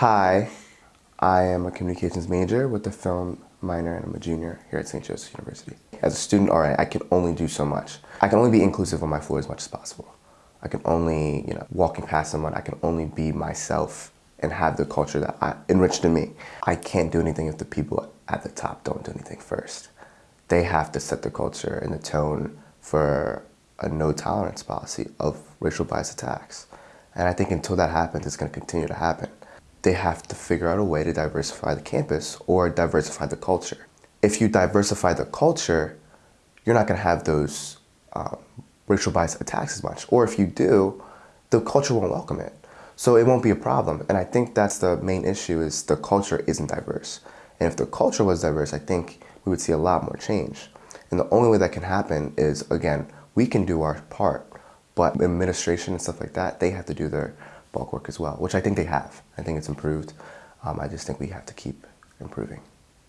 Hi, I am a communications major with a film minor and I'm a junior here at St. Joseph's University. As a student RA, I can only do so much. I can only be inclusive on my floor as much as possible. I can only, you know, walking past someone, I can only be myself and have the culture that I, enriched in me. I can't do anything if the people at the top don't do anything first. They have to set the culture and the tone for a no tolerance policy of racial bias attacks. And I think until that happens, it's going to continue to happen they have to figure out a way to diversify the campus or diversify the culture. If you diversify the culture, you're not going to have those um, racial bias attacks as much. Or if you do, the culture won't welcome it. So it won't be a problem. And I think that's the main issue is the culture isn't diverse. And if the culture was diverse, I think we would see a lot more change. And the only way that can happen is, again, we can do our part, but administration and stuff like that, they have to do their bulk work as well, which I think they have. I think it's improved. Um, I just think we have to keep improving.